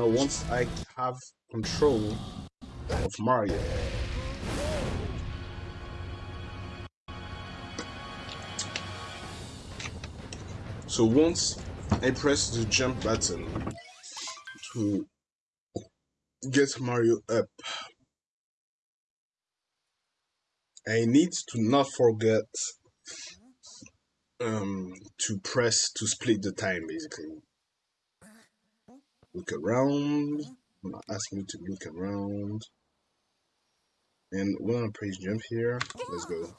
know once I have control of Mario. So once I press the jump button to get Mario up, I need to not forget um, to press to split the time basically. Look around, ask me to look around. And when I praise jump here, let's go.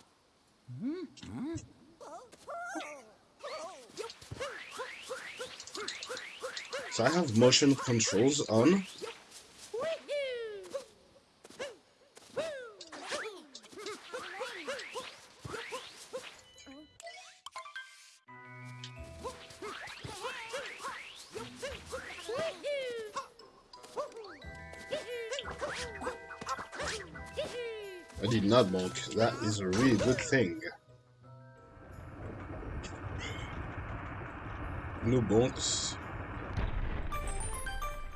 So I have motion controls on. That is a really good thing. No bonks.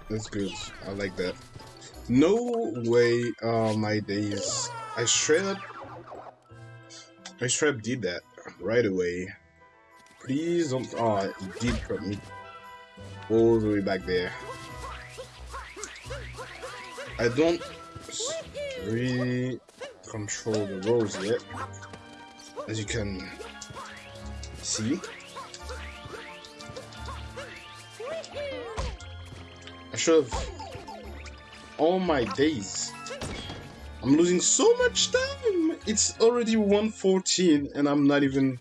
That's good. I like that. No way, uh, my days. I straight I straight did that right away. Please don't. Oh, it did put me all the way back there. I don't really control the roles yet, as you can see. I should have all my days. I'm losing so much time. It's already 114 and I'm not even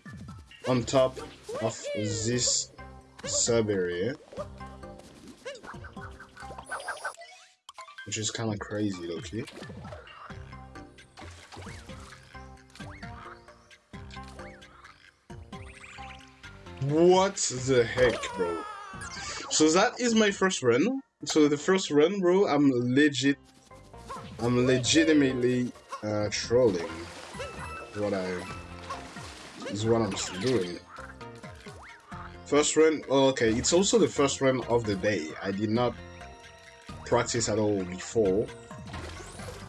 on top of this sub area. Which is kind of crazy, okay? What the heck, bro? So that is my first run. So the first run, bro, I'm legit, I'm legitimately uh, trolling. What I is what I'm doing. First run, oh, okay, it's also the first run of the day. I did not practice at all before.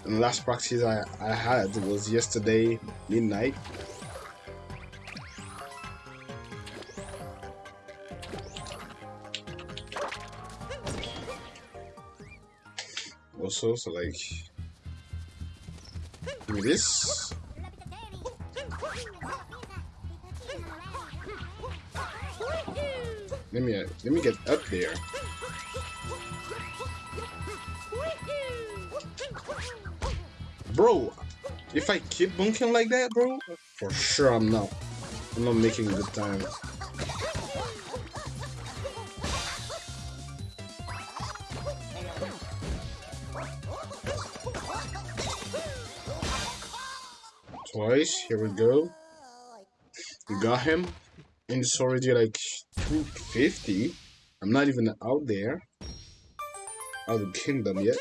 And the last practice I, I had was yesterday midnight. Also, so like, do this. Let me uh, let me get up there. Bro, if I keep bonking like that, bro, for sure I'm not. I'm not making good time. Twice, here we go. We got him. And it's already like 250. I'm not even out there. Out of the kingdom yet.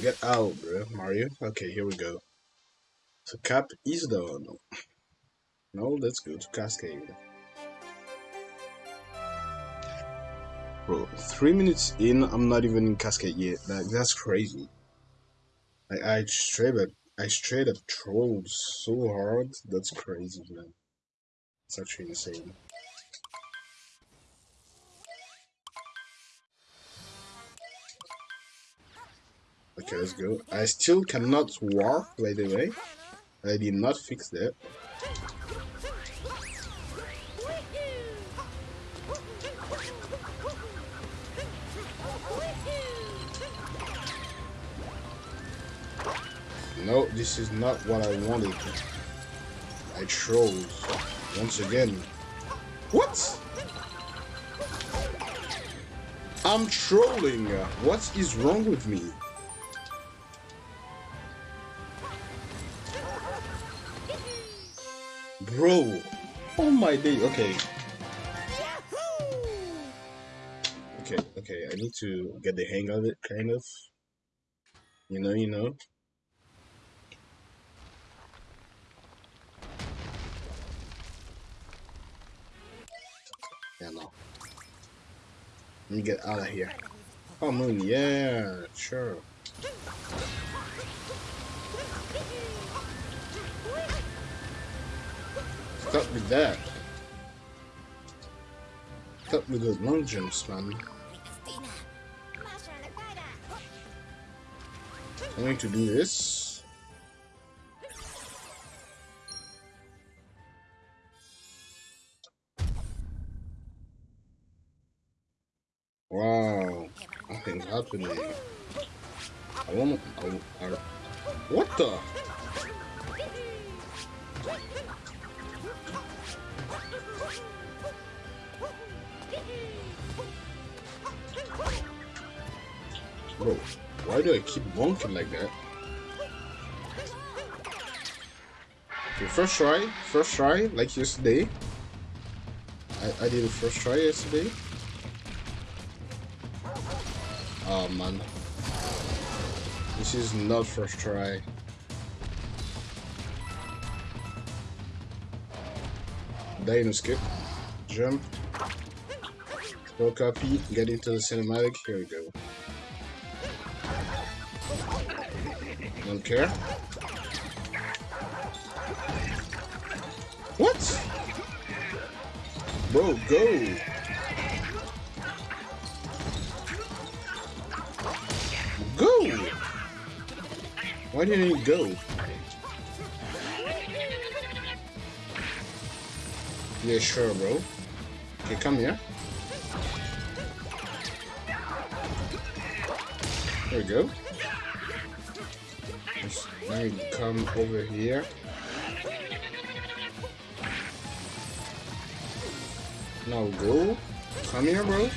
Get out, bro, Mario. Okay, here we go. So cap is done. No, let's go to Cascade. Bro, three minutes in, I'm not even in Cascade yet. Like, that's crazy. I, I straight up, I straight up trolled so hard. That's crazy, man. It's actually insane. Okay, let's go. I still cannot warp, by the way. I did not fix that. No, this is not what I wanted. I trolled. Once again. What? I'm trolling. What is wrong with me? Bro. Oh my day. Okay. Okay, okay. I need to get the hang of it, kind of. You know, you know. Let me get out of here. Oh, moon, yeah, sure. Stop with that. Stop with those long jumps, man. I'm going to do this. Happening. I want. What the? Bro, why do I keep bonking like that? Okay, first try, first try, like yesterday. I, I did a first try yesterday. Oh man. This is not first try. Dino skip. Jump. Go copy, get into the cinematic, here we go. Don't care. What? Bro! Go! Why didn't he go? Yeah, sure, bro. Okay, come here. There we go. Now you come over here. Now go. Come here, bro.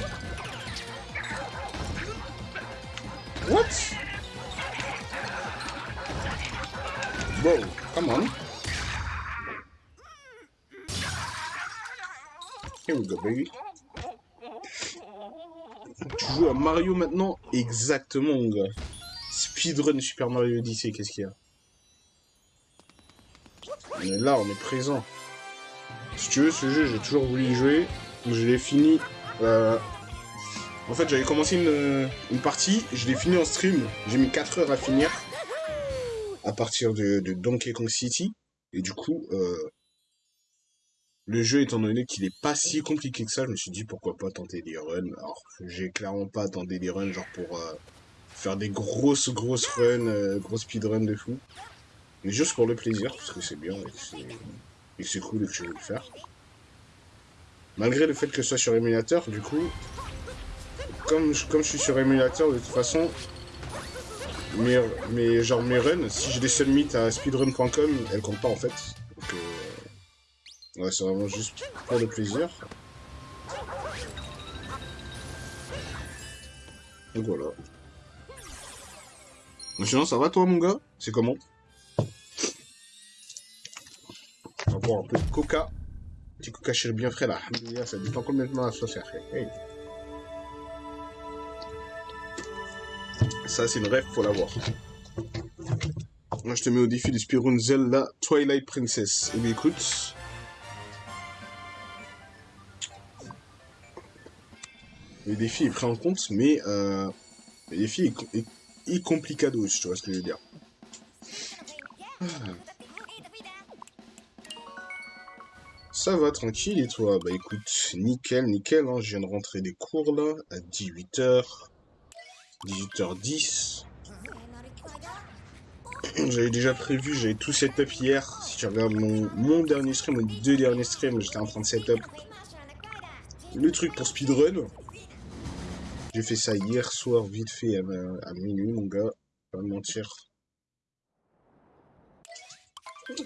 Bro, come on. Here we go, baby. Tu joues à Mario maintenant? Exactement, mon gars. Speedrun Super Mario Odyssey, qu'est-ce qu'il y a? On est là, on est présent. Si tu veux, ce jeu, j'ai toujours voulu y jouer. Je l'ai fini. Euh... En fait, j'avais commencé une, une, partie, je l'ai fini en stream. J'ai mis 4 heures à finir. À partir de, Donkey Kong City. Et du coup, euh, le jeu, étant donné qu'il est pas si compliqué que ça, je me suis dit pourquoi pas tenter des runs. Alors, j'ai clairement pas tenté des runs genre pour euh, faire des grosses, grosses runs, euh, grosses speedruns de fou. Mais juste pour le plaisir, parce que c'est bien et c'est cool et que je veux le faire. Malgré le fait que ce soit sur émulateur, du coup, comme je, comme je suis sur émulateur, de toute façon, mes, genre mes runs, si j'ai des submits à speedrun.com, elles comptent pas en fait. Donc, euh, ouais, c'est vraiment juste pour le plaisir. Donc voilà. Sinon, ça va toi, mon gars? C'est comment? On va boire un peu de coca. Petit coca chéri bien frais là. Ça dépend complètement la sauce hey. Ça, c'est une rêve, faut l'avoir. Moi, je te mets au défi de Speedrun Zelda Twilight Princess. Eh bien, écoute. Le défi est pris en compte, mais euh, le défi est, est, est complicado, tu vois ce que je veux dire. Ah. Ça va, tranquille, et toi? Bah écoute, nickel, nickel, hein, je viens de rentrer des cours là, à 18h. 18h10. J'avais déjà prévu, j'avais tout setup hier. Si tu regardes mon, dernier stream, mon deux derniers streams, j'étais en train de setup le truc pour speedrun. J'ai fait ça hier soir, vite fait, à, minuit, mon gars. Pas me mentir.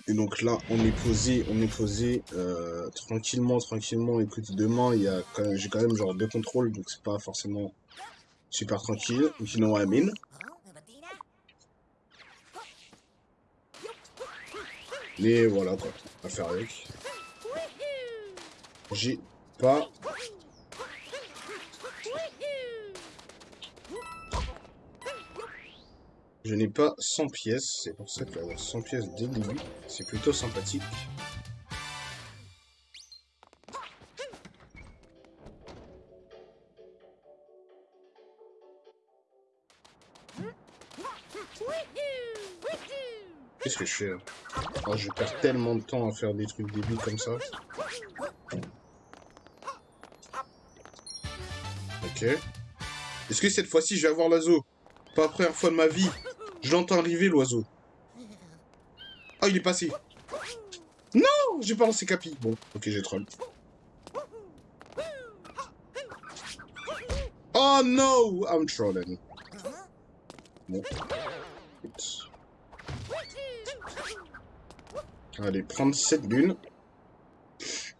Et donc là, on est posé, on est posé euh, tranquillement, tranquillement. Écoute, demain, j'ai quand même genre deux contrôles, donc c'est pas forcément super tranquille. You know what I mean? Mais voilà quoi, à faire avec. J'ai pas Je n'ai pas 100 pièces, c'est pour ça que avoir 100 pièces dès le début, c'est plutôt sympathique. Qu'est-ce que là Oh, je perds tellement de temps à faire des trucs débiles comme ça. Ok. Est-ce que cette fois-ci, je vais avoir l'oiseau? Pas la première fois de ma vie. Je l'entends arriver, l'oiseau. Oh, il est passé. Non J'ai pas lancé Capi. Bon, ok, j'ai troll. Oh no I'm trolling. Bon. Allez, prendre cette lune.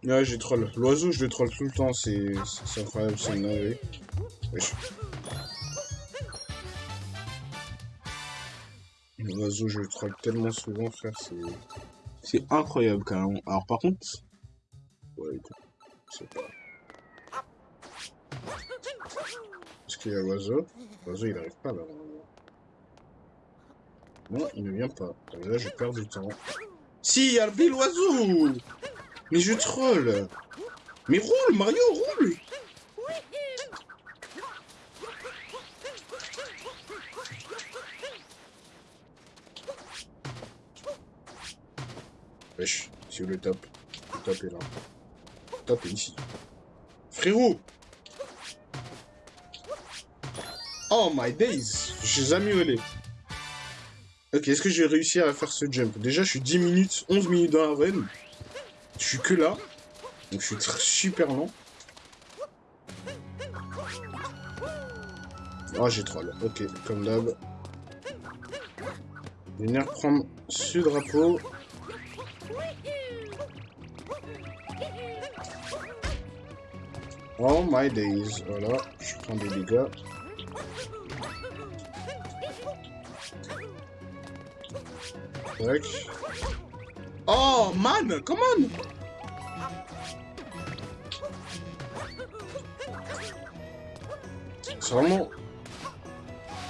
Ouais, j'ai troll. L'oiseau, je le troll tout le temps, c'est incroyable, c'est une L'oiseau, je le troll tellement souvent, frère, c'est... C'est incroyable, quand même. Alors, par contre... Ouais, écoute, c'est pas... Est-ce qu'il y a l'oiseau? L'oiseau, il arrive pas, là. Non, il ne vient pas. Là, je perds du temps. Si, il y a le oiseau Mais je troll Mais roule, Mario, roule Wesh, c'est le top? Le top est là. Le top est ici. Frérot Oh my days J'ai jamais. Ok, est-ce que je vais réussir à faire ce jump? Déjà, je suis 10 minutes, 11 minutes dans la run. Je suis que là. Donc, je suis super lent. Oh, j'ai troll. Ok, comme d'hab. Venir prendre ce drapeau. Oh my days. Voilà, je prends des dégâts. Oh, man, come on C'est vraiment...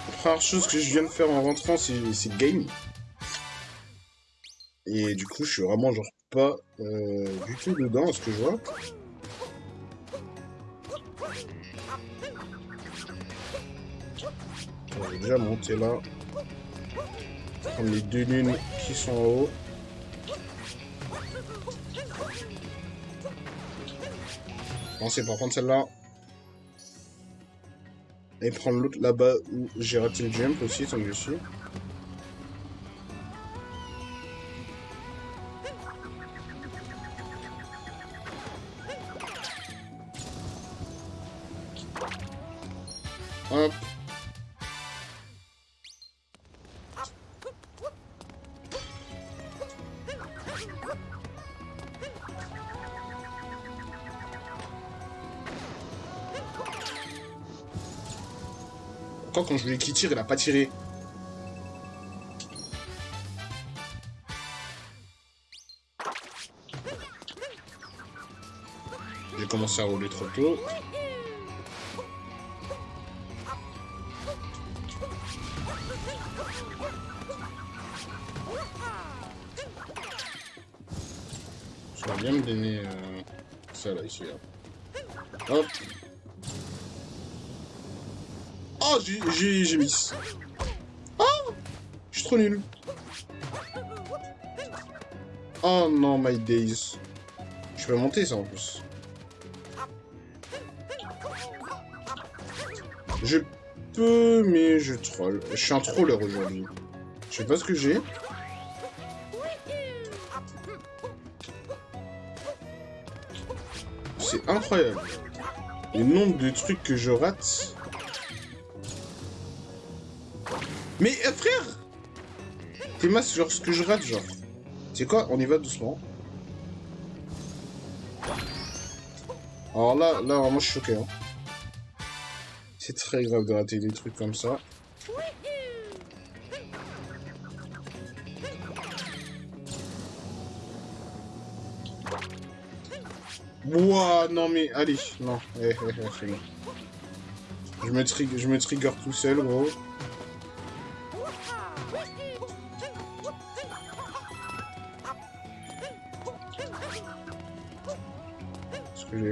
La première chose que je viens de faire en rentrant, c'est game. Et du coup, je suis vraiment genre pas euh, du tout dedans à ce que je vois. On va déjà monter là prendre les deux lunes qui sont en haut. Bon, c'est pour prendre celle-là. Et prendre l'autre là-bas où j'ai raté le jump aussi, tant que je suis. Quand je voulais qu'il tire, il a pas tiré. J'ai commencé à rouler trop tôt. Je vais bien me donner euh, ça là, ici. Hop. Oh, Oh Je suis trop nul. Oh non, my days. Je peux monter ça en plus. Je peux, mais je troll. Je suis un troller aujourd'hui. Je sais pas ce que j'ai. C'est incroyable. Le nombre de trucs que je rate. Mais euh, frère T'es masse genre ce que je rate genre. C'est quoi On y va doucement. Alors là, là moi je suis choqué. Hein. C'est très grave de rater des trucs comme ça. Ouah, non mais, allez, non. Eh, eh, eh, je me, je me trigger tout seul, gros.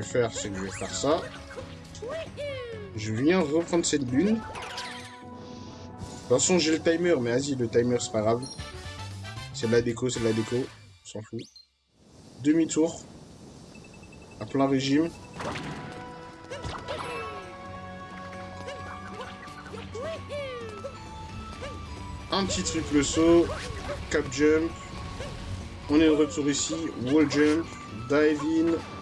Faire, c'est que je vais faire ça. Je viens reprendre cette lune. façon, j'ai le timer, mais vas-y, le timer, c'est pas grave. C'est de la déco, c'est de la déco. On s'en fout. Demi-tour. À plein régime. Un petit triple saut. Cap jump. On est de retour ici. Wall jump. Dive in.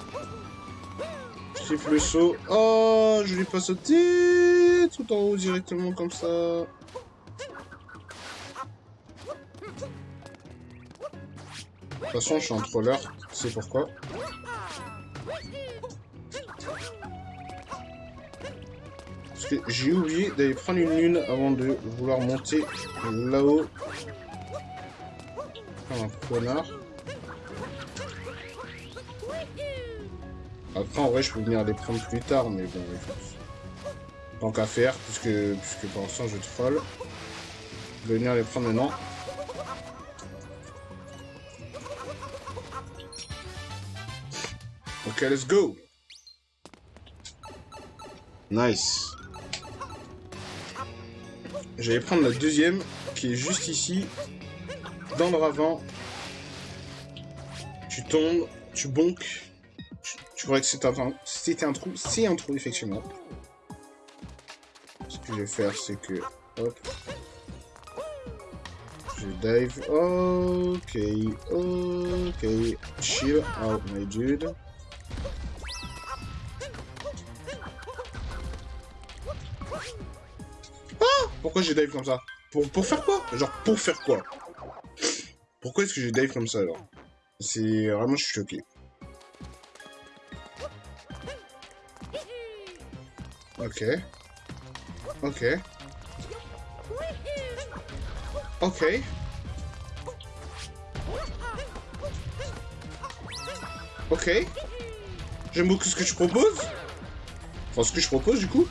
Triple saut. Oh, je l'ai pas sauté tout en haut directement comme ça. De toute façon, je suis en troller, c'est pourquoi. Parce que j'ai oublié d'aller prendre une lune avant de vouloir monter là-haut. Un connard. Après, en vrai, je peux venir les prendre plus tard, mais bon, écoute. Tant qu'à faire, puisque, puisque pour l'instant, je troll. Je vais venir les prendre maintenant. Ok, let's go. Nice. Je vais prendre la deuxième, qui est juste ici, dans le ravin. Tu tombes, tu bonques. Tu crois que c'était un, un trou C'est un trou, effectivement. Ce que je vais faire, c'est que... Je dive. Ok, ok. Chill out, my dude. Ah Pourquoi j'ai dive comme ça? Pour, pour faire quoi? Genre, pour faire quoi? Pourquoi est-ce que j'ai dive comme ça, alors? C'est... Vraiment, je suis choqué. Ok. Ok. Ok. Ok. J'aime beaucoup ce que tu proposes. Enfin, ce que je propose, du coup.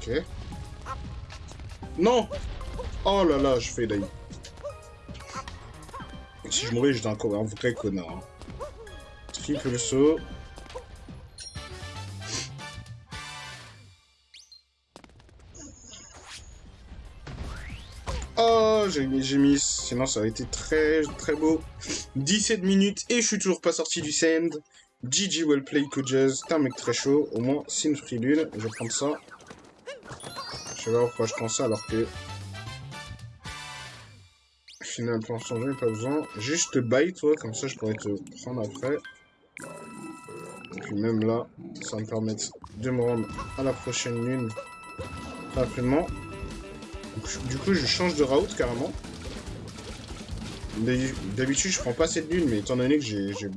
Ok. Non Oh là là, je fais d'ailleurs. Si je mourais, j'étais un, un vrai connard. Hein. Triple saut. Oh, j'ai mis, sinon ça aurait été très très beau. 17 minutes et je suis toujours pas sorti du sand. GG well play coaches, t'es un mec très chaud, au moins c'est une free lune, je vais prendre ça. Je sais pas pourquoi je prends ça alors que... Final plan changer, pas besoin. Juste buy toi, comme ça je pourrais te prendre après. Même là, ça va me permettre de me rendre à la prochaine lune rapidement. Du coup, je change de route carrément. D'habitude, je prends pas cette lune, mais étant donné que j'ai j'ai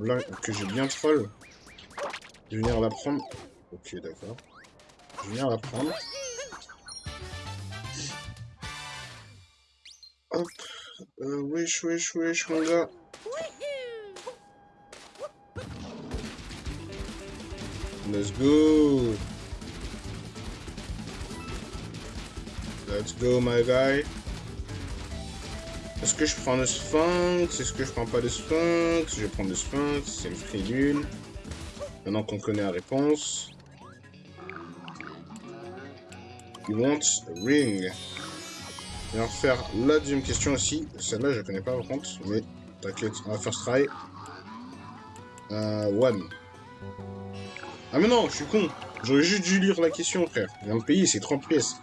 bien troll, je vais venir la prendre. Ok, d'accord. Je vais venir la prendre. Hop. Euh, wesh, wesh, wesh, mon gars. Let's go. Let's go, my guy. Est-ce que je prends le sphinx? Est-ce que je prends pas le sphinx? Je vais prendre le sphinx. C'est une lune. Maintenant qu'on connaît la réponse. You want ring. Et on va faire la deuxième question aussi. Celle-là, je connais pas par contre. Mais t'inquiète, on va first try. Euh, one. Ah mais non, je suis con. J'aurais juste dû lire la question, frère. Je viens de payer, c'est 30 pièces.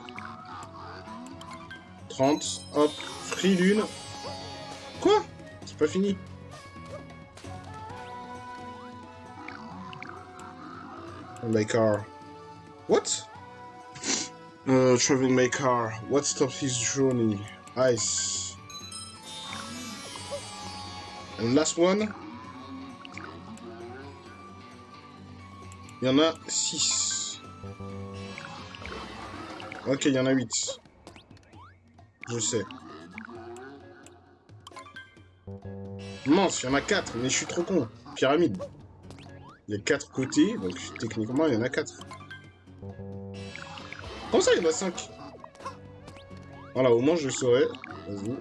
30, hop, free lune. Quoi? C'est pas fini. My car. What? Uh, Travel my car. What stops his journey? Ice. And last one Il y en a 6. Ok, il y en a 8. Je sais. Mince, il y en a 4, mais je suis trop con. Pyramide. Il y a 4 côtés, donc techniquement, il y en a 4. Comment ça, il y en a 5 Voilà, au moins, je saurais. Vas-y.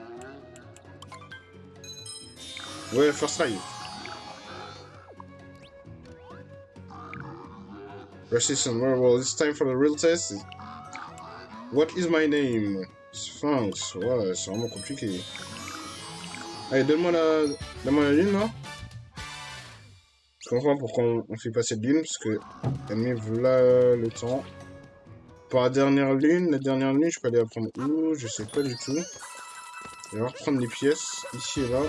Ouais, first try. Resistance. Well, well, it's time for the real test. What is my name? Sphinx. Ouais, c'est vraiment compliqué. Allez, donne-moi la... Donne-moi la lune, là. Je comprends pourquoi on, fait pas cette lune, parce que... Elle voilà le temps. Pour la dernière lune, la dernière lune, je peux aller la prendre où? Je sais pas du tout. Je vais reprendre les pièces, ici et là.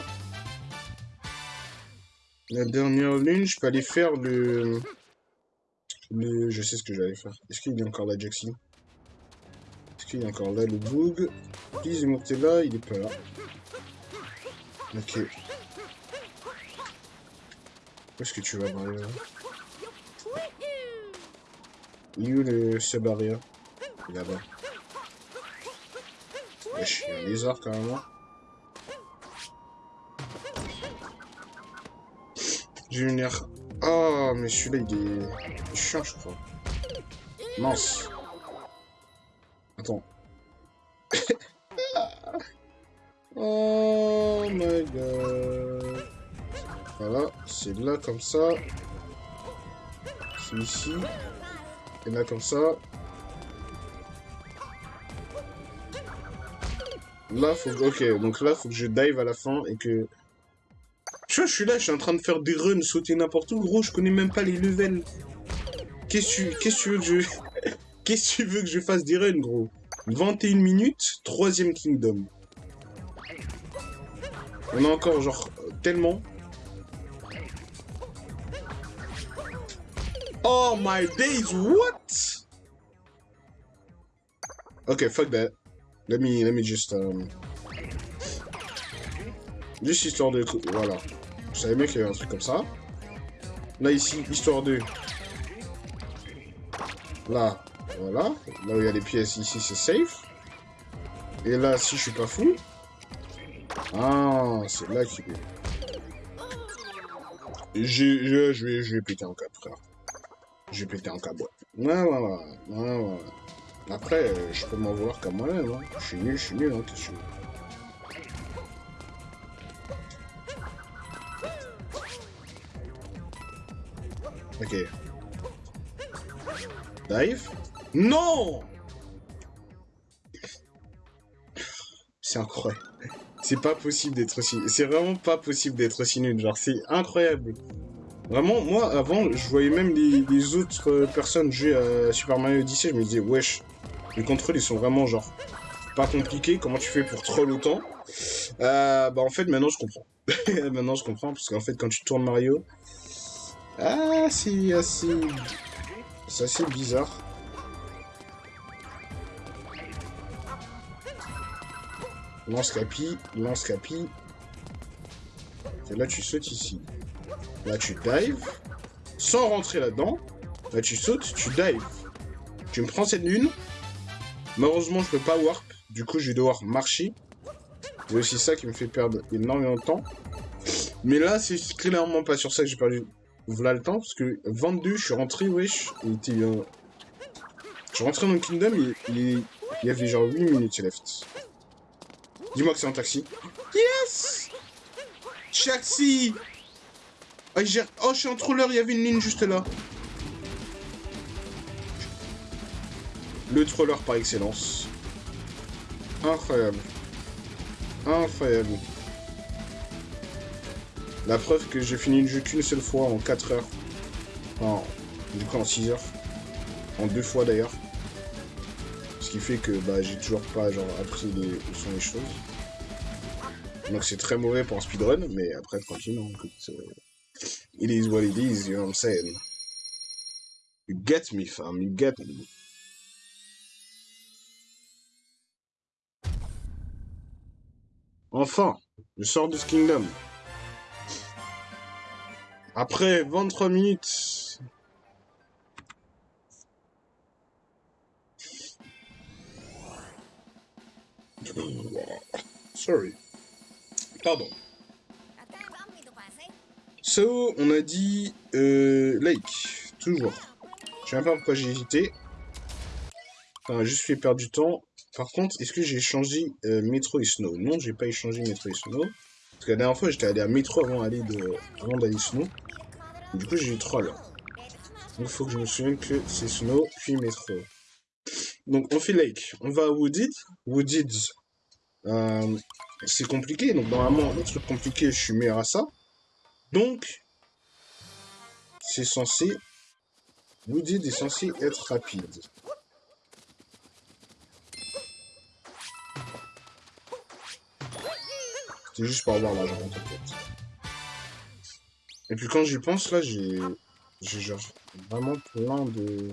La dernière lune, je peux aller faire le... le... Je sais ce que j'allais faire. Est-ce qu'il a encore là, Jaxi Est-ce qu'il a encore là, le Boog Please, monter là, il est pas là. Ok. Où est-ce que tu vas, Mario? Il est où le Il est là-bas. Wesh, il y un lézard carrément. J'ai une air. Oh, mais celui-là, il est... chiant, je crois. Mince. Attends. oh my god. Voilà, c'est là comme ça. C'est ici. Et là comme ça. Là, faut que... Ok, donc là, faut que je dive à la fin et que... Tu vois, je suis là, je suis en train de faire des runs, sauter n'importe où. Gros, je connais même pas les levels. Qu'est-ce que tu... Veux que je... Qu'est-ce que tu veux que je fasse des runs, gros? 21 minutes, troisième Kingdom. On a encore, genre, tellement... Oh my days, what? Okay, fuck that. Let me, let me just, um... Juste histoire de... Voilà. Je savais bien qu'il y avait un truc comme ça. Là, ici, histoire de... Là, voilà. Là où il y a les pièces, ici, c'est safe. Et là, si je suis pas fou... Ah, c'est là qu'il est. Je, je, vais, je vais péter un câble, frère. Je vais péter un câble, ouais. Ouais. Après, euh, je peux m'en vouloir comme moi-même. Hein. Je suis nul, je suis nul, hein, qu'est-ce que Ok. Dive? Non C'est incroyable. C'est pas possible d'être aussi... C'est vraiment pas possible d'être aussi nul. Genre, c'est incroyable. Vraiment, moi, avant, je voyais même les, autres personnes jouer à Super Mario Odyssey. Je me disais, wesh, les contrôles, ils sont vraiment, genre, pas compliqués. Comment tu fais pour troll autant? Euh, Bah, en fait, maintenant, je comprends. maintenant, je comprends. Parce qu'en fait, quand tu tournes Mario... Ah, c'est assez... C'est assez bizarre. Lance capi, lance capi. Et là, tu sautes ici. Là, tu dives. Sans rentrer là-dedans. Là, tu sautes, tu dives. Tu me prends cette lune. Malheureusement, je peux pas warp. Du coup, je vais devoir marcher. C'est aussi ça qui me fait perdre énormément de temps. Mais là, c'est clairement pas sur ça que j'ai perdu voilà le temps, parce que 22, je suis rentré, wesh, il était... Euh... Je suis rentré dans le Kingdom, il, il, y avait genre 8 minutes left. Dis-moi que c'est un taxi. Yes Taxi oh, oh, je suis en troller, il y avait une ligne juste là. Le troller par excellence. Incroyable. Incroyable. La preuve que j'ai fini le jeu qu'une seule fois en 4 heures. Enfin, du coup en 6 heures. En deux fois d'ailleurs. Ce qui fait que bah, j'ai toujours pas appris les, où sont les choses. Donc c'est très mauvais pour un speedrun, mais après tranquille, écoute, euh, it is what it is, you know what I'm saying. You get me, fam, you get me. Enfin, je sors de ce kingdom. Après 23 minutes. Sorry. Pardon. So, on a dit euh, Lake, toujours. Je sais même pas pourquoi j'ai hésité. Enfin, juste fait perdre du temps. Par contre, est-ce que j'ai changé euh, Metro et Snow? Non, j'ai pas échangé Metro et Snow. Parce que la dernière fois, j'étais allé à Metro avant d'aller de... avant Snow. Du coup, j'ai eu troll. Il faut que je me souvienne que c'est Snow, puis Metro. Donc, on fait Lake. On va à Wooded. Wooded, euh, c'est compliqué. Donc, normalement, un truc compliqué, je suis meilleur à ça. Donc, c'est censé... Wooded est censé être rapide. C'est juste pour avoir l'argent, en fait. Et puis quand j'y pense, là, j'ai... J'ai genre vraiment plein de...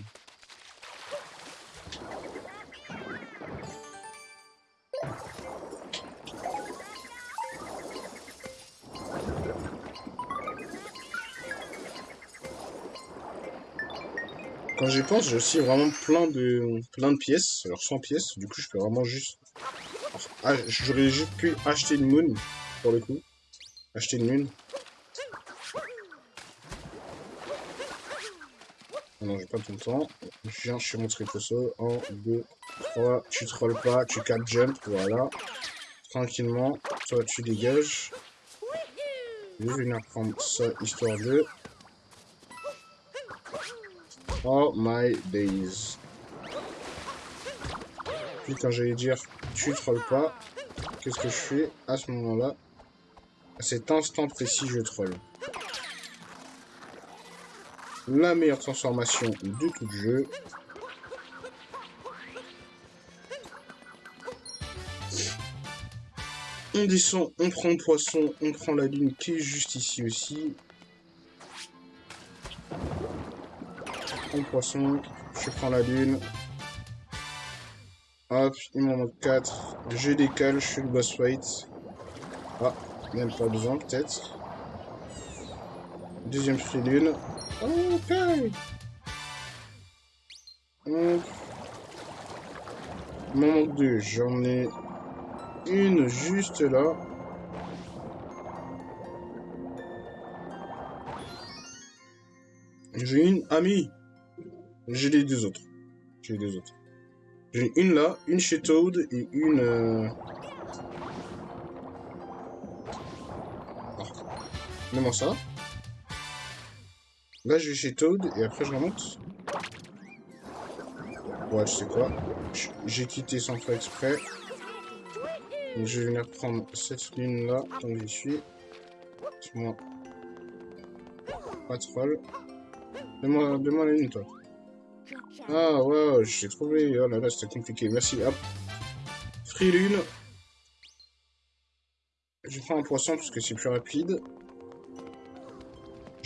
Quand j'y pense, j'ai aussi vraiment plein de plein de pièces, alors 100 pièces, du coup je peux vraiment juste... Ah, j'aurais juste pu acheter une moon, pour le coup. Acheter une moon. Non, j'ai pas tout le temps. Je viens, je fais mon triposo. 1, 2, 3. Tu trolls pas, tu cap jump, voilà. Tranquillement. Toi, tu dégages. Je vais venir prendre ça, histoire de... Oh my days. Puis quand j'allais dire, tu trolls pas, qu'est-ce que je fais à ce moment-là? À cet instant précis, je troll. La meilleure transformation de tout le jeu. On descend, on prend le poisson, on prend la lune qui est juste ici aussi. On poisson, je prends la lune. Hop, il m'en manque 4. Je décale, je fais le boss fight. Ah, même pas besoin peut-être. Deuxième lune. Ok. Il m'en manque. J'en ai une juste là. J'ai une amie. J'ai les deux autres. J'ai les deux autres. J'ai une là, une chez Toad et une... Euh... Moi ça. Là, je vais chez Toad et après je remonte. Ouais, je sais quoi? J'ai quitté sans faire exprès. je vais venir prendre cette lune là, tant que j'y suis. Moi. Pas troll. Donne-moi la lune, toi. Ah ouais, j'ai trouvé. Oh là là, c'était compliqué. Merci. Hop. Free lune. Je prends un poisson parce que c'est plus rapide.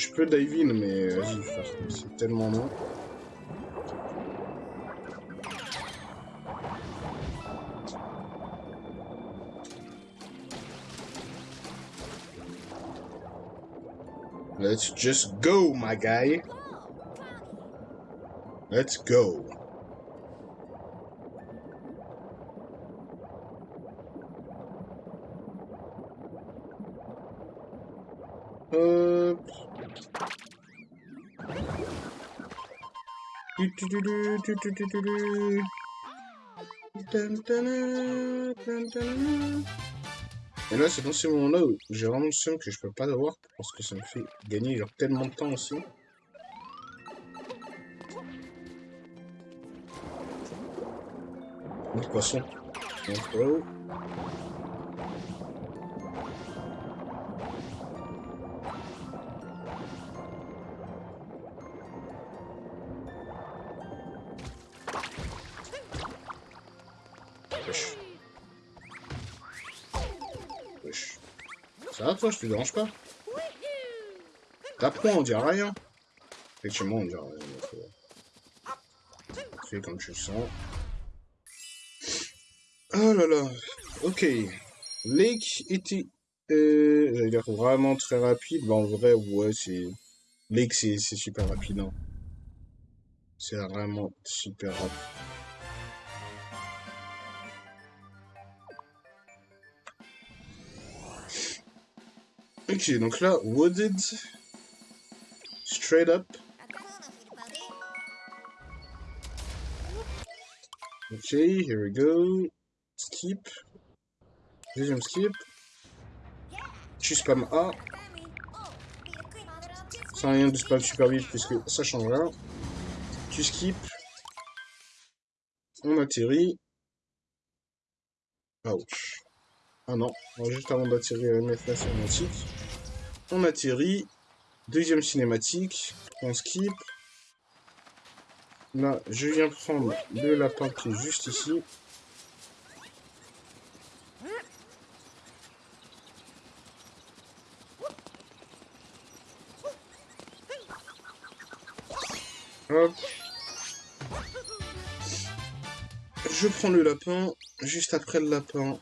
Je peux dive mais. C'est tellement long. Let's just go, my guy. Let's go. Et là, c'est dans ces moments-là où j'ai vraiment le seum que je peux pas l'avoir parce que ça me fait gagner genre tellement de temps aussi. Le poisson. Va je te dérange pas T'apprends, on dirait rien. Effectivement, on dirait rien. Fais comme tu le sens. Oh là là. Ok. Lake était... Euh, J'allais dire vraiment très rapide. en vrai, ouais, c'est... Lake, c'est super rapide. Hein. C'est vraiment super rapide. Ok, donc là, wooded, straight up. Ok, here we go. Skip. Deuxième skip. Tu spam A. Ça rien de spam super vite puisque ça change rien. Tu skip. On atterrit. Ouch. Ah non, juste avant d'atterrir à mettre la cinématique. On atterrit. Deuxième cinématique. On skip. Là, je viens prendre le lapin qui est juste ici. Hop. Je prends le lapin. Juste après le lapin,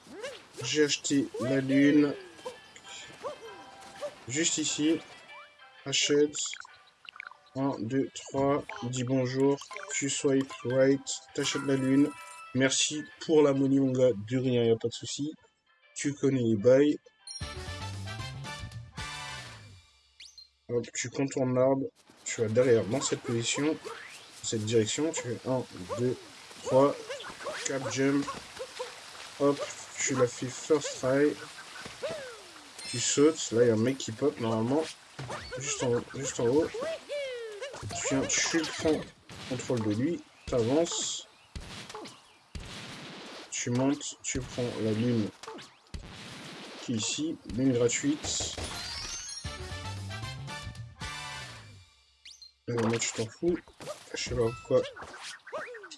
j'ai acheté la lune. Juste ici. Achète. 1, 2, 3. Dis bonjour. Tu swipe right. T'achètes la lune. Merci pour la money, mon gars. De rien, y a pas de souci. Tu connais les bails. Hop, tu contournes l'arbre. Tu vas derrière dans cette position. Cette direction. Tu fais 1, 2, 3. Cap jump. Hop, tu l'as fait first try. Tu sautes. Là, il y a un mec qui pop normalement. Juste en, juste en haut. Tu, viens, tu prends contrôle de lui. Tu avances. Tu montes. Tu prends la lune qui est ici. Lune gratuite. Euh, moi, tu t'en fous. Je sais pas pourquoi.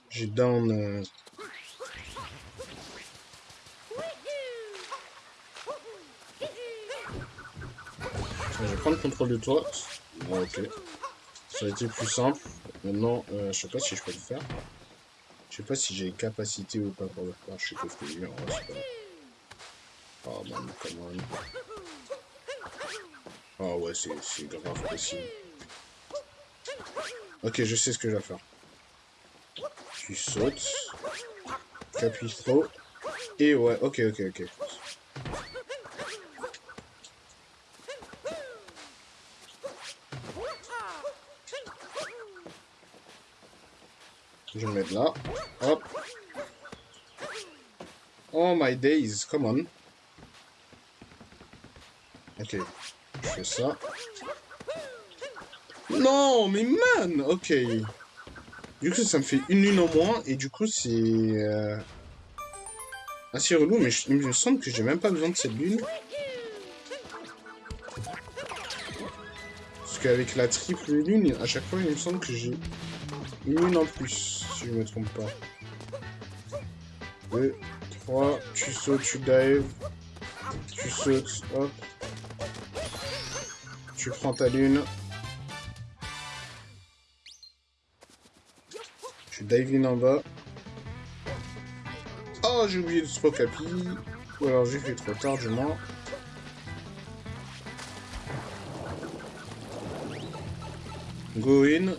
J'ai down. Euh, je vais prendre le contrôle de toi. ok. Ça a été plus simple. Maintenant, euh, je sais pas si je peux le faire. Je sais pas si j'ai capacité ou pas pour le faire. Je suis confus. En vrai, pas... Oh man, come on. Ah ouais, c'est grave possible. Ok, je sais ce que je vais faire. Tu sautes. Tu appuies trop. Et ouais, ok, ok, ok. Je vais me mettre là. Hop. Oh my days, come on. Ok. Je fais ça. Non, mais man Ok. Du coup, ça me fait une lune en moins, et du coup, c'est... Euh, assez relou, mais il me semble que j'ai même pas besoin de cette lune. Parce qu'avec la triple lune, à chaque fois, il me semble que j'ai une lune en plus, je me trompe pas. 2, 3, tu sautes, tu dives. Tu sautes, hop. Tu prends ta lune. dive in en bas. Oh, j'ai oublié de spot capi. Ou alors j'ai fait trop tard, du moins. Go in.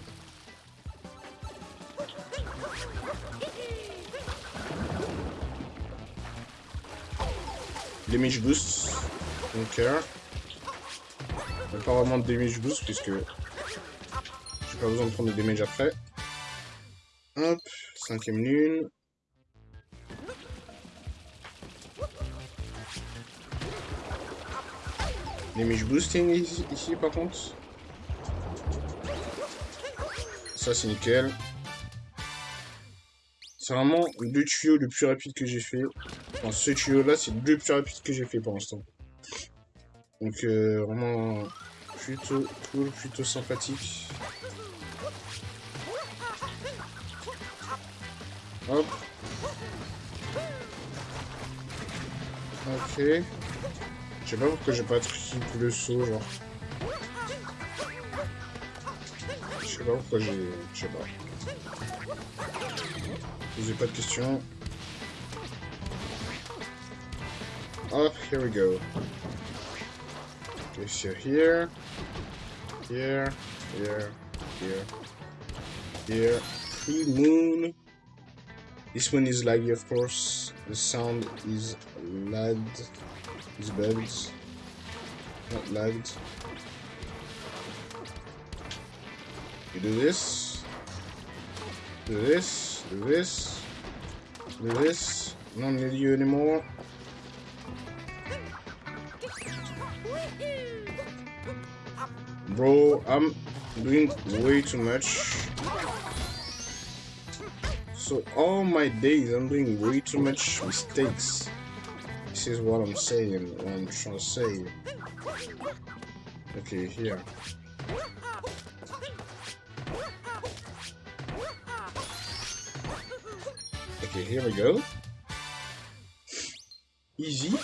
Damage boost. Donc, euh, pas vraiment de damage boost puisque j'ai pas besoin de prendre de damage après. Hop, cinquième lune. Damage boosting ici, ici par contre. Ça c'est nickel. C'est vraiment le tuyau le plus rapide que j'ai fait. Ce tuyau là c'est le plus rapide que j'ai fait pour l'instant. Donc euh, vraiment plutôt cool, plutôt sympathique. Hop. Ok. Je sais pas pourquoi j'ai pas triple le saut, genre. Je sais pas pourquoi j'ai... Je sais pas. Posez pas de questions. Hop, here we go. Okay, so here, here, here, here, here, free moon. This one is laggy, of course. The sound is lagged. Is bad. Not lagged. You do this. Do this. Do this. Do this. Don't need you anymore. Bro, I'm doing way too much. So all my days, I'm doing way too much mistakes. This is what I'm saying, what I'm trying to say. Okay, here. Okay, here we go. Easy.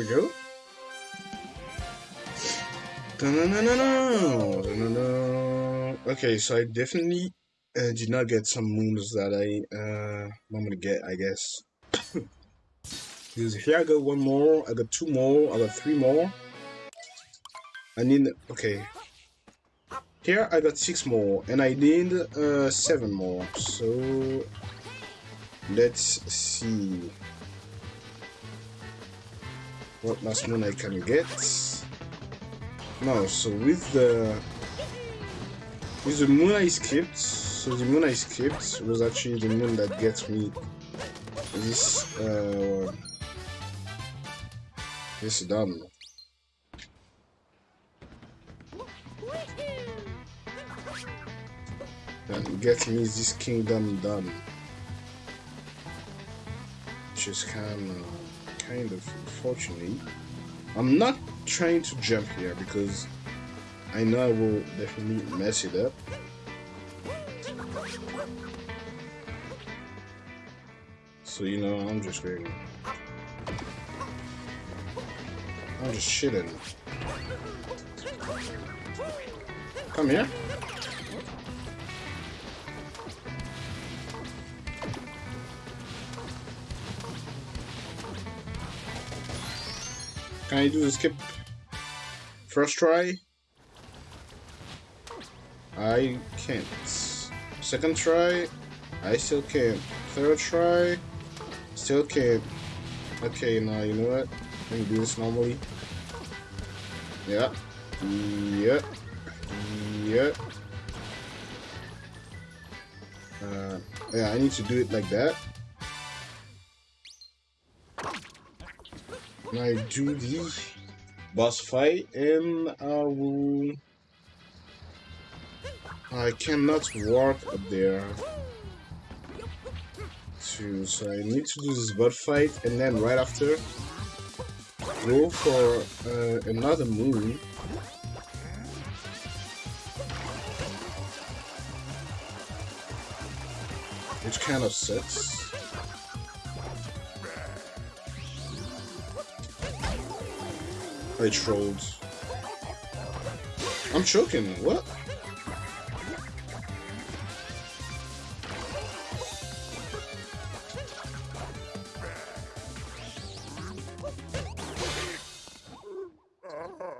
We go. Okay, so I definitely uh, did not get some moons that I uh, I'm gonna get, I guess. because here I got one more, I got two more, I got three more. I need okay. Here I got six more, and I need uh, seven more. So let's see what last moon I can get. No, so with the with the moon I skipped, so the moon I skipped was actually the moon that gets me this uh this done. And get me this kingdom done. Which is kind of kind of unfortunate. I'm not trying to jump here because I know I will definitely mess it up. So you know, I'm just going. I'm just shitting. Come here. Can I do the skip? First try? I can't. Second try? I still can't. Third try? Still can't. Okay, now you know what? Let me do this normally. Yeah. Yep. Yep. Uh, yeah, I need to do it like that. I do the boss fight and I will... I cannot walk up there. Too, so I need to do this boss fight and then right after go for uh, another moon. Which kind of sucks. I trolled. I'm choking. What?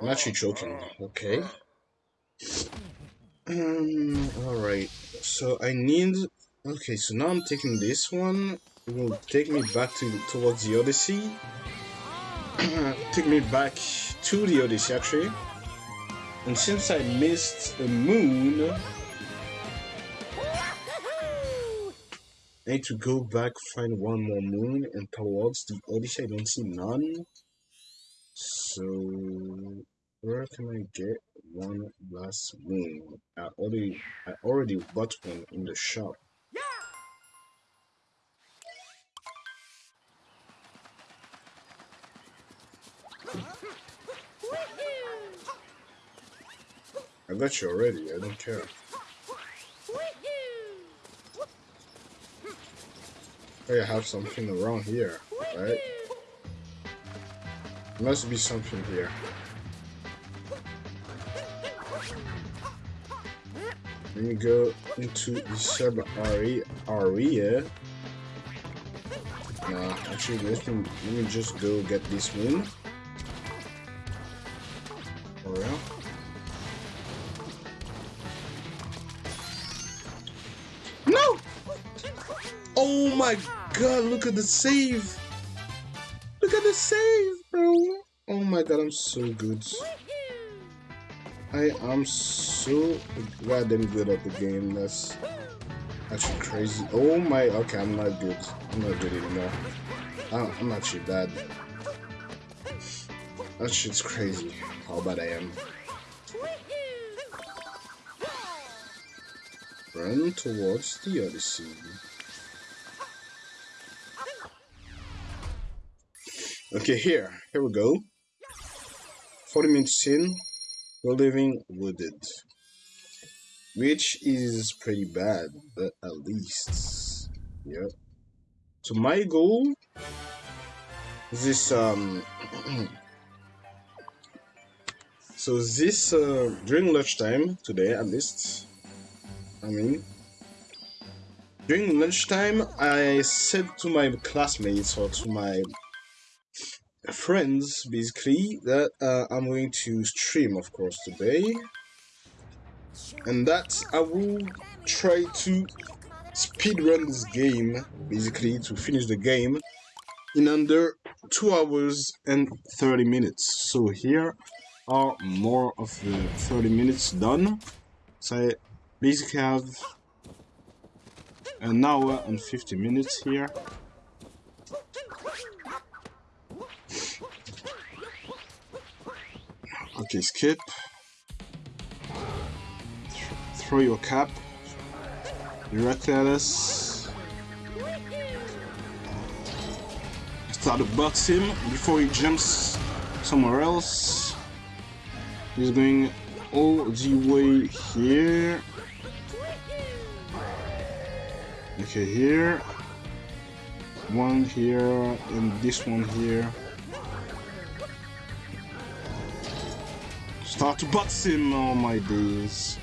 I'm actually choking. Okay. Um, alright. So I need... Okay, so now I'm taking this one. It will take me back to towards the Odyssey. take me back to the Odyssey actually. And since I missed a moon, I need to go back, find one more moon, and towards the Odyssey I don't see none. So, where can I get one last moon? I already, I already bought one in the shop. I got you already. I don't care. Oh, I have something around here, right? Must be something here. Let me go into the sub area. Nah, actually, let me, let me just go get this moon. God, look at the save! Look at the save, bro! Oh my god, I'm so good. I am so goddamn good at the game. That's actually crazy. Oh my, okay, I'm not good. I'm not good anymore. I'm actually bad. That shit's crazy how bad I am. Run towards the Odyssey. Okay, here. Here we go. 40 minutes in, we're living wooded. Which is pretty bad, but at least. Yep. So my goal is this um so this uh, during lunchtime today at least I mean during lunchtime I said to my classmates or to my friends basically that uh, I'm going to stream of course today. And that I will try to speed run this game basically to finish the game in under 2 hours and 30 minutes. So here are more of the 30 minutes done. So I basically have an hour and 50 minutes here Okay, skip. throw your cap directly at us. Start to box him before he jumps somewhere else. He's going all the way here. Okay, here. One here and this one here. Start to box him, oh my days.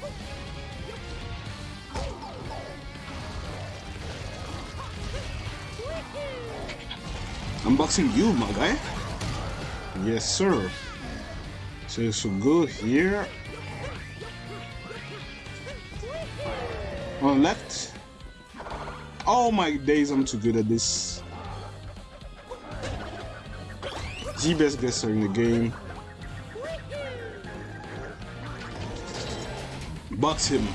I'm boxing you, my guy. Yes, sir. So, so go here. On left. Oh my days, I'm too good at this. The best guesser in the game. Box him.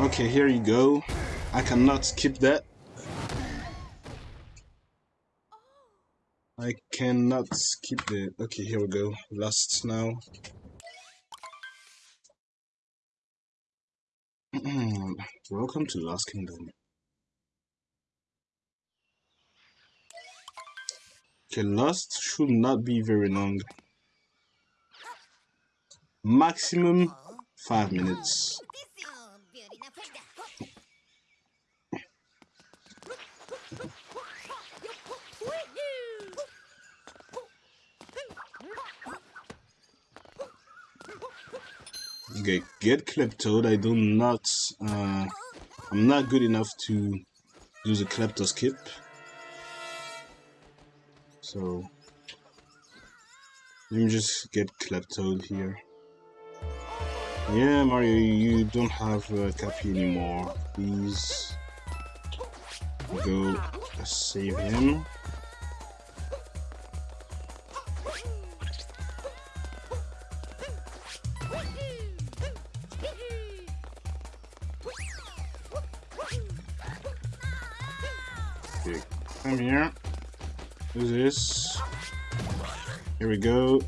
Okay, here you go. I cannot skip that. I cannot skip it. Okay, here we go. Last now. Welcome to Lost Kingdom. Okay, last should not be very long. Maximum 5 minutes. Okay, get Kleptoad. I do not, uh, I'm not good enough to use a Klepto skip. So let me just get Kleptoad here. Yeah, Mario, you don't have uh, Cappy anymore. Please go save him. We go.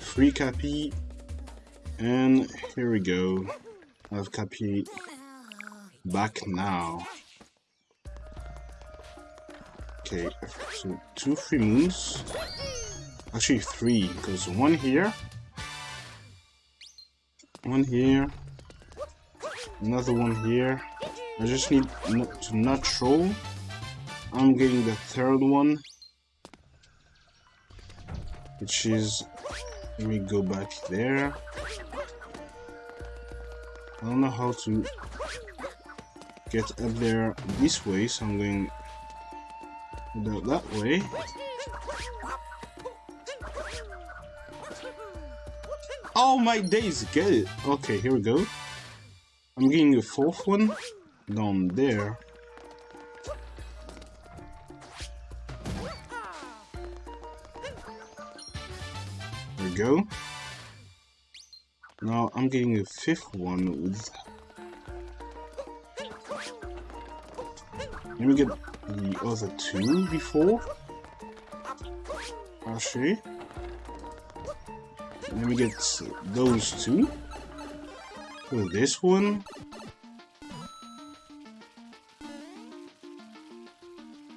Free Cappy. And here we go. I have Cappy back now. Okay, so two free moons. Actually three, because one here. One here. Another one here. I just need to not troll. I'm getting the third one which is let me go back there. I don't know how to get up there this way so I'm going that way. Oh my days get it. Okay here we go. I'm getting a fourth one down there go. Now I'm getting a fifth one with... Let me get the other two before. Actually. Let me get those two. With this one.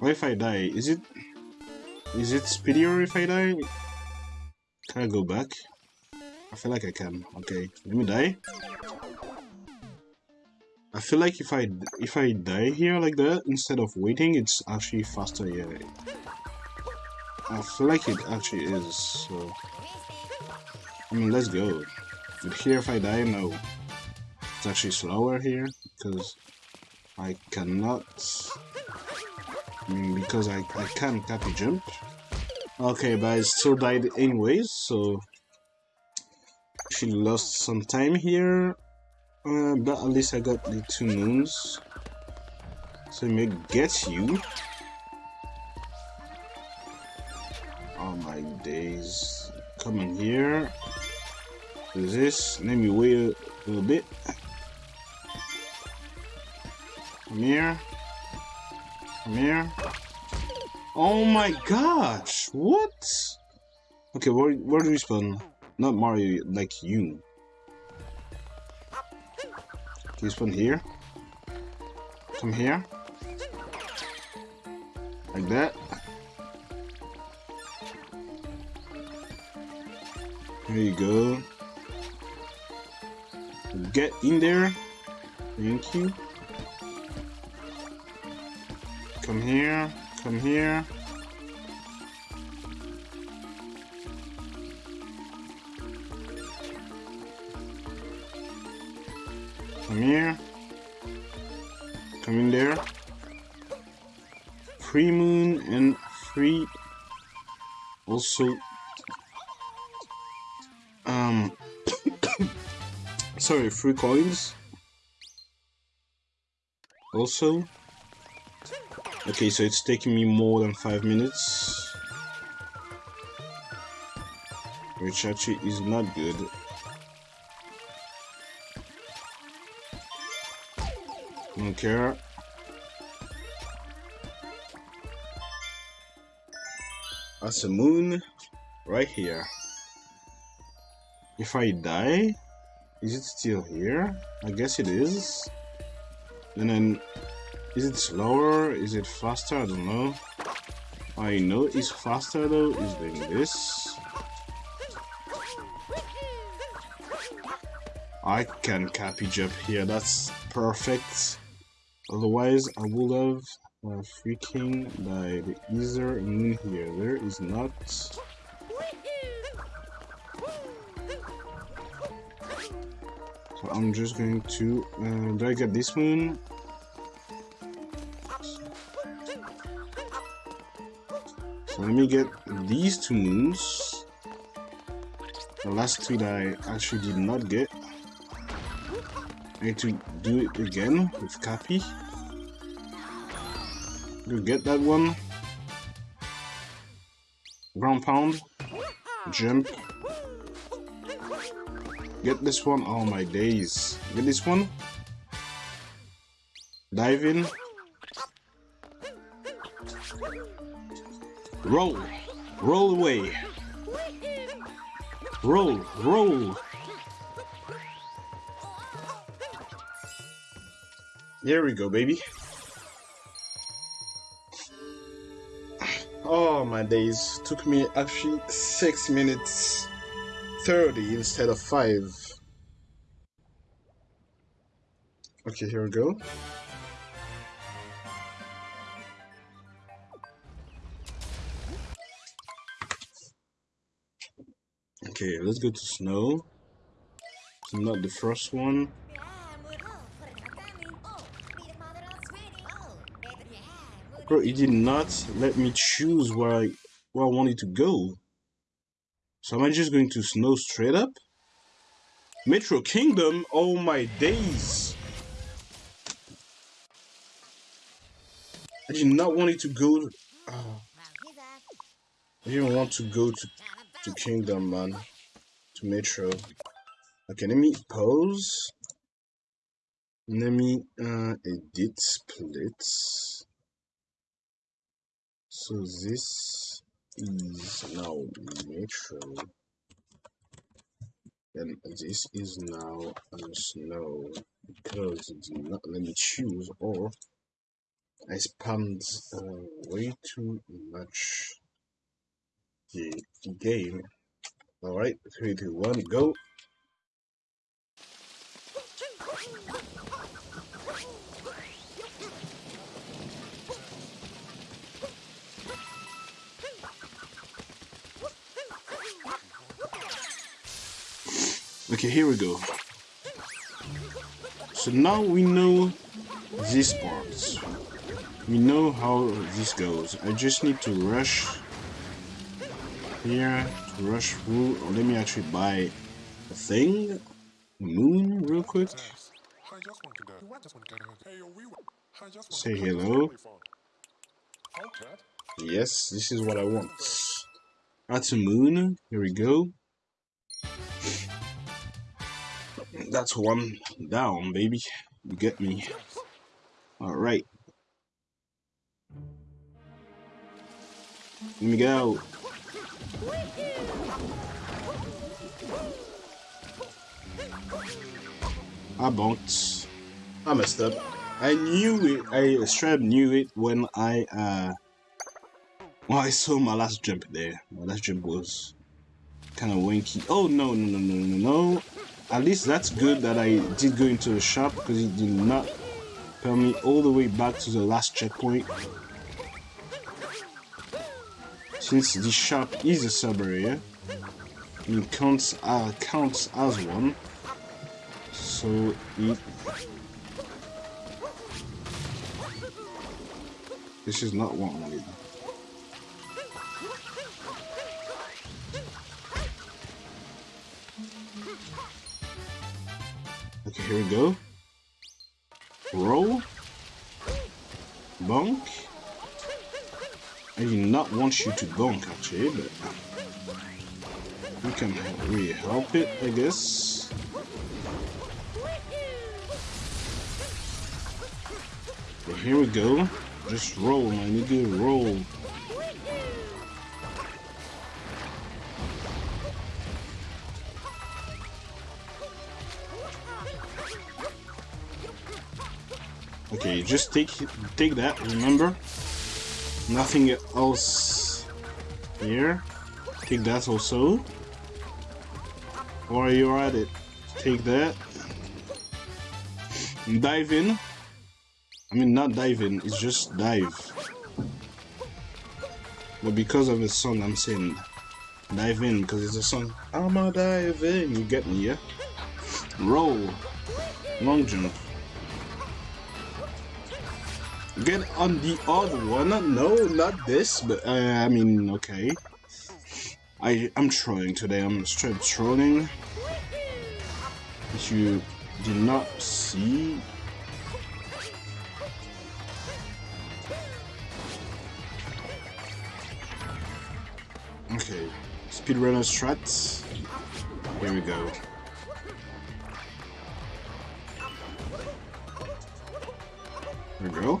What if I die? Is it... Is it speedier if I die? Can I go back? I feel like I can. Okay, let me die. I feel like if I if I die here like that instead of waiting, it's actually faster. Yeah, I feel like it actually is. So, I mean, let's go. But here, if I die, no, it's actually slower here because I cannot. I mean, because I I can't Cappy jump. Okay, but I still died anyways, so she lost some time here, uh, but at least I got the two moons. So may get you. Oh my days. Come in here. Do this. Let me wait a little bit. Come here. Come here. Oh my gosh! What? Okay, where, where do we spawn? Not Mario, like you. Can you spawn here? Come here. Like that. There you go. Get in there. Thank you. Come here. Come here. Come here. Come in there. Free moon and free also um sorry free coins also okay so it's taking me more than five minutes which actually is not good care. That's a moon right here. If I die, is it still here? I guess it is. And then, is it slower? Is it faster? I don't know. I know it's faster though, is doing this. I can Cappy jump here, that's perfect. Otherwise, I would have uh, freaking died. Is there moon here? There is not. So I'm just going to... Uh, do I get this moon? Let me get these two moons. The last two that I actually did not get. I need to do it again with Cappy. You get that one. Ground pound. Jump. Get this one. Oh my days. Get this one. Dive in. Roll. Roll away. Roll. Roll. There we go, baby. Oh my days. Took me actually 6 minutes 30 instead of 5. Okay, here we go. Okay, let's go to snow. not the first one. Bro, it did not let me choose where I where I wanted to go. So am I just going to snow straight up? Metro Kingdom? Oh my days! I did not want it to go... Oh. I didn't want to go to, to Kingdom, man. To Metro. Okay, let me pause. Let me uh, edit splits. So this is now Metro. And this is now snow because it did not let me choose or I spammed uh, way too much the game. Alright, 3, 2, 1, go! Okay, here we go. So now we know these parts. We know how this goes. I just need to rush here, rush through. Let me actually buy a thing. Moon, real quick. Say hello. Yes, this is what I want. That's a moon. Here we go. That's one down, baby. You get me. Alright. Let me go. I bonked. I messed up. I knew it. I straight knew it when I uh when I saw my last jump there. My last jump was kind of winky. Oh no no no no no no! At least that's good that I did go into the shop because it did not tell me all the way back to the last checkpoint. Since the shop is a sub area, it counts uh, counts as one. So it this is not one wanted. Okay, here we go. Roll. Bonk. I do not want you to bonk actually, but uh, we can really help it, I guess. Okay, here we go. Just roll, my nigga, roll. Okay, just take take that, remember? Nothing else here. Take that also. Or you're at it. Take that. Dive in. I mean, not dive in, it's just dive. But because of the song, I'm saying dive in because it's a song. I'm a dive in. You get me, yeah? Roll. Long jump. Get on the other one. No, not this, but uh, I mean, okay. I I'm trolling today. I'm straight trolling. If you did not see. Okay, speedrunner strats. Here we go. There we go.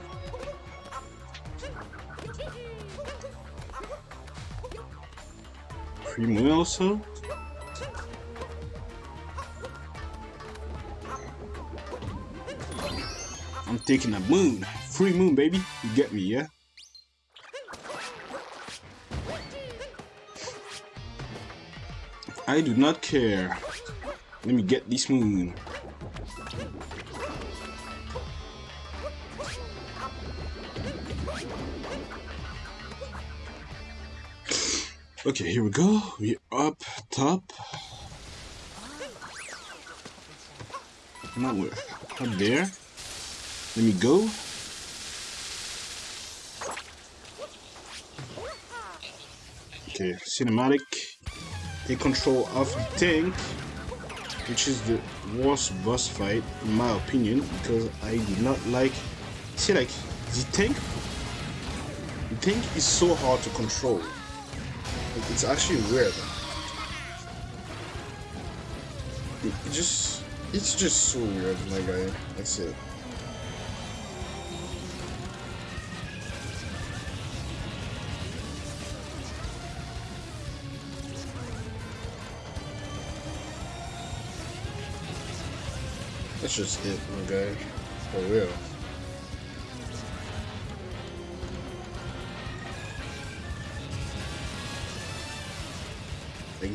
Also? I'm taking a moon. Free moon, baby. You get me, yeah? I do not care. Let me get this moon. Okay, here we go. We're up top. Not where? Up there. Let me go. Okay, cinematic. Take control of the tank, which is the worst boss fight in my opinion, because I do not like. See, like the tank. The tank is so hard to control. It's actually weird. It, just, it's just so weird, my guy. That's it. That's just it, my guy. For real.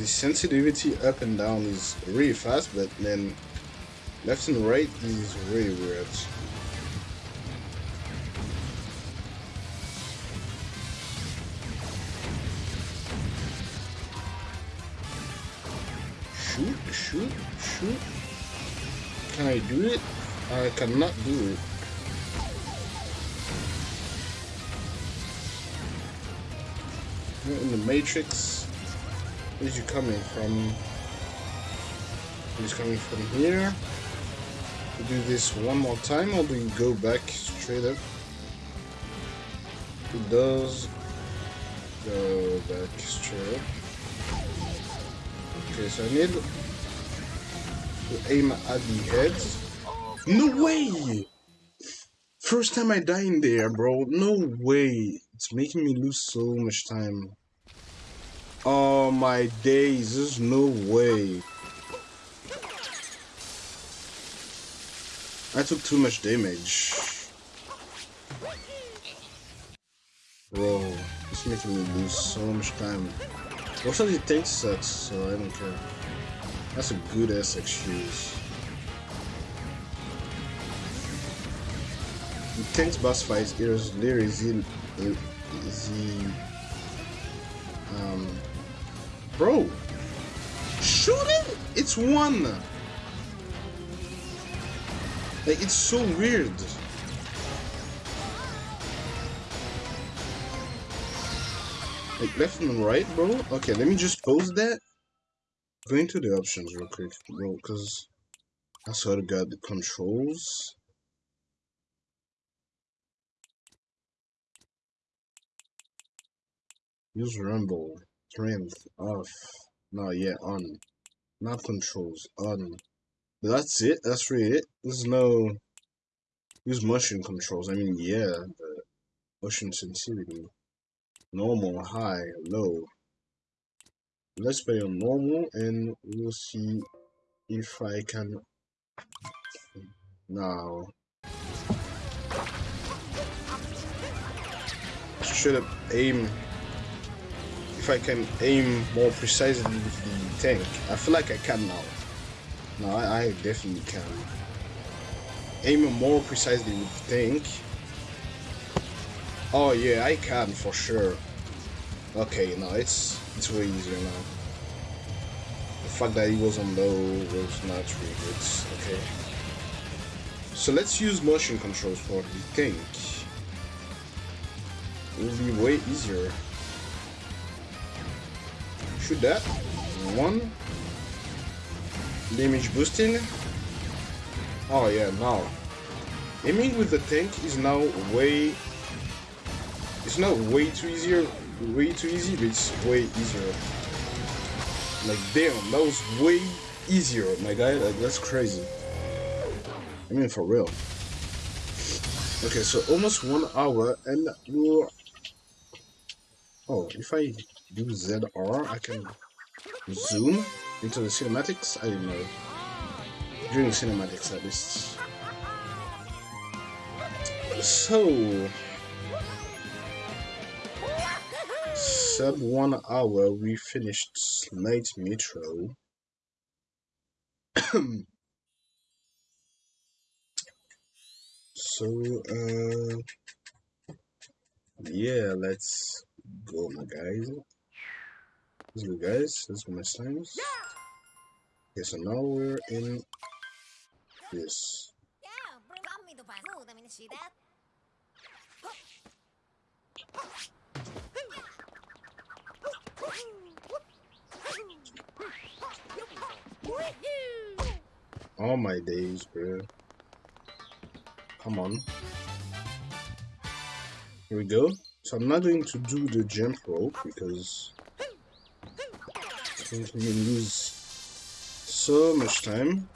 The sensitivity up and down is really fast, but then left and right is really weird. Shoot, shoot, shoot. Can I do it? I cannot do it. in the Matrix. Where's you coming from? He's coming from here. We do this one more time, or do you go back straight up? It does go back straight up. Okay, so I need to aim at the head. No way! First time I die in there, bro. No way. It's making me lose so much time. Oh my days, there's no way. I took too much damage. Bro, it's making me lose so much time. Also the tank sucks, so I don't care. That's a good ass excuse. The tank's boss fight is literally the, the um Bro, Shooting? It's one! Like, it's so weird. Like, left and right, bro? Okay, let me just pause that. Go into the options real quick, bro, because I sort of got the controls. Use Rumble. Strength off. No, yeah, on. Not controls, on. But that's it? That's really it? There's no... Use motion controls. I mean, yeah, but motion sensitivity. Normal, high, low. Let's play on normal and we'll see if I can... Now... Should have aim if I can aim more precisely with the tank. I feel like I can now. No, I, I definitely can. Aim more precisely with the tank. Oh yeah, I can for sure. Okay, no, it's it's way easier now. The fact that he was on low was not really good. Okay. So let's use motion controls for the tank. It will be way easier. Shoot that. One. Damage boosting. Oh yeah, now. Aiming with the tank is now way... It's not way too easier, way too easy, but it's way easier. Like damn, that was way easier, my guy. Like that's crazy. I mean for real. Okay, so almost one hour and we're... Oh, if I do ZR, I can zoom into the cinematics. I don't know. During cinematics, at least. So, sub one hour, we finished Night Metro. so, uh, yeah, let's go, my guys. Let's guys, let's go my slimes. Okay, so now we're in this. All my days, bro. Come on. Here we go. So I'm not going to do the jump rope because going to lose so much time.